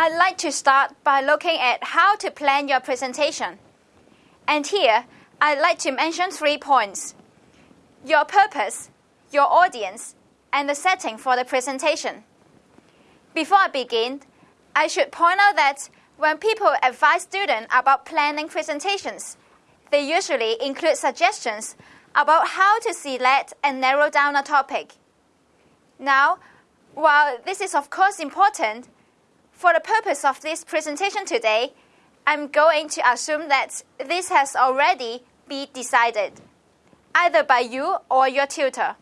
I'd like to start by looking at how to plan your presentation. And here, I'd like to mention three points. Your purpose, your audience, and the setting for the presentation. Before I begin, I should point out that when people advise students about planning presentations, they usually include suggestions about how to select and narrow down a topic. Now, while this is of course important, for the purpose of this presentation today, I'm going to assume that this has already been decided, either by you or your tutor.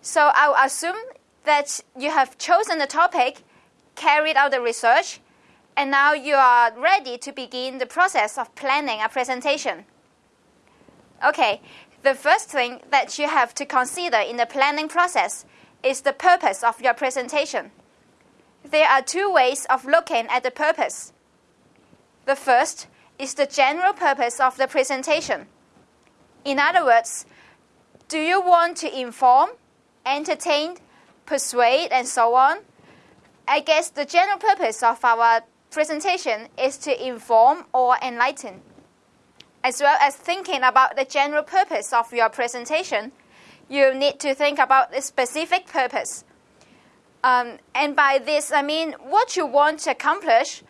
So I'll assume that you have chosen the topic, carried out the research, and now you are ready to begin the process of planning a presentation. Okay, the first thing that you have to consider in the planning process is the purpose of your presentation. There are two ways of looking at the purpose. The first is the general purpose of the presentation. In other words, do you want to inform, entertain, persuade, and so on? I guess the general purpose of our presentation is to inform or enlighten as well as thinking about the general purpose of your presentation, you need to think about the specific purpose. Um, and by this, I mean what you want to accomplish,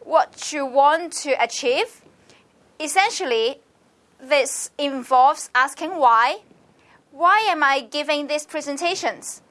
what you want to achieve. Essentially, this involves asking why. Why am I giving these presentations?